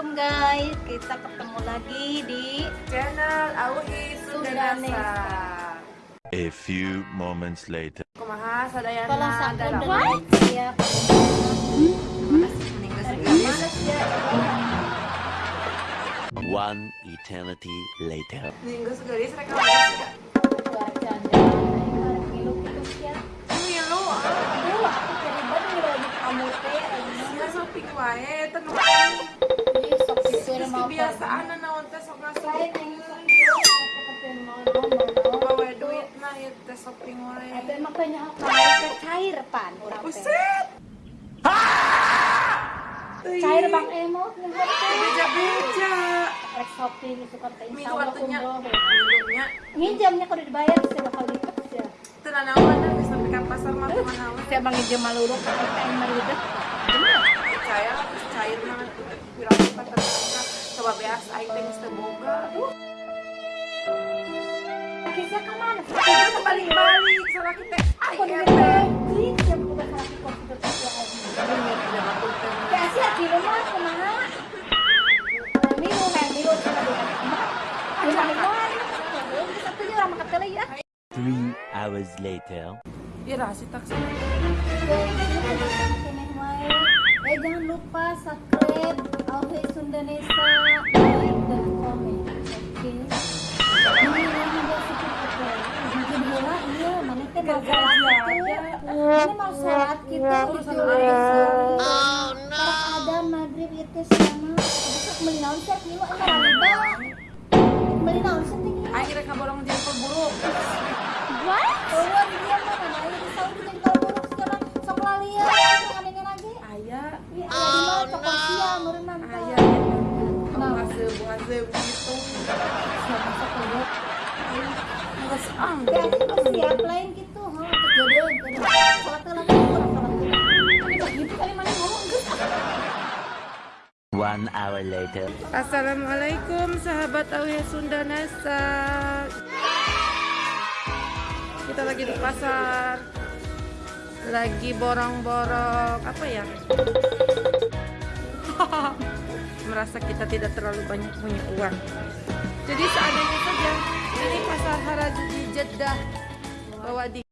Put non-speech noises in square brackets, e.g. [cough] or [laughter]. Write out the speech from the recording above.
Assalamualaikum guys. Kita ketemu lagi di Channel Aui Sundanesa A few moments later. Ya. One eternity later. Minggu kebiasaan naon yang mau mau mau. Bawa duit nah shopping banyak apa cair bang emo yang teh. Beja-beja. Rek shopping itu kan Nginjamnya kalau dibayar bisa bakal lipat ya. teu nanaon dah geus sampai ka pasar mah kumaha we. Saya bang nginjam maluruk kan kain maridet. Percaya cair pirang lipat ternyata. Beas aing teh teu boga. Aduh, Kisah ke mana? kita balik-balik salah kita. Aku di. Beijing, jam bukan salah komputer itu aja. Ini tidak batul teh. Ya sih di rumah kumaha? Ayo balik Belum satu juga sama ketele ya. Three hours later. Iya rasi taksi. Eh jangan lupa subscribe Auhe Sundanesa teh mau sholat gitu. Ini mau sholat kita di Oh no. ada maghrib itu sama. Besok beli naon sih kilo emang riba. Beli naon sih tinggi. Kaborong jempol buruk. What? Oh, dia mah mana aja di Saudi jadi buruk sekarang sok lalia anehnya lagi. Aya, Iya, di mana coklat siang, meureun mantap. aya. Nah. Buase buase gitu. One hour later. Assalamualaikum sahabat Auya Sunda Nasa. Kita lagi di pasar. Lagi borong-borong apa ya? [laughs] Merasa kita tidak terlalu banyak punya uang. Jadi seadanya saja. Ini pasar Harajuji Jeddah. Bawa di